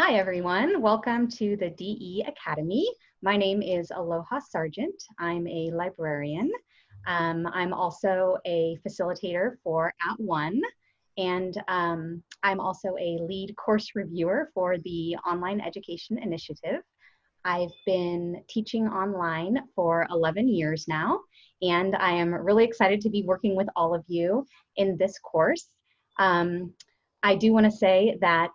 Hi, everyone. Welcome to the DE Academy. My name is Aloha Sargent. I'm a librarian. Um, I'm also a facilitator for @ONE, and um, I'm also a lead course reviewer for the Online Education Initiative. I've been teaching online for 11 years now, and I am really excited to be working with all of you in this course. Um, I do want to say that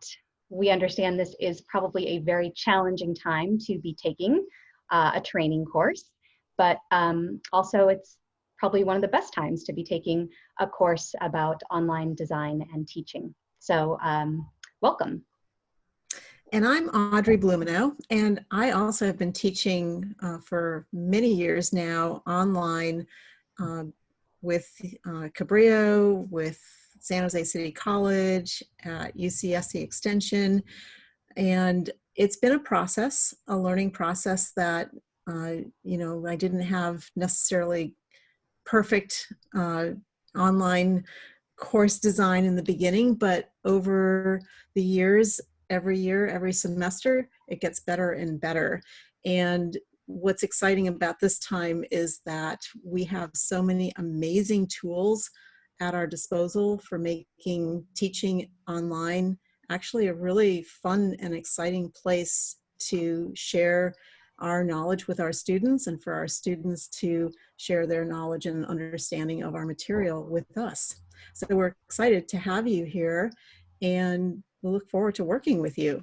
we understand this is probably a very challenging time to be taking uh, a training course, but um, also it's probably one of the best times to be taking a course about online design and teaching. So um, welcome. And I'm Audrey Blumenau, and I also have been teaching uh, for many years now online uh, with uh, Cabrillo, with San Jose City College, at UCSC Extension. And it's been a process, a learning process that, uh, you know, I didn't have necessarily perfect uh, online course design in the beginning, but over the years, every year, every semester, it gets better and better. And what's exciting about this time is that we have so many amazing tools at our disposal for making teaching online actually a really fun and exciting place to share our knowledge with our students and for our students to share their knowledge and understanding of our material with us. So we're excited to have you here and we we'll look forward to working with you.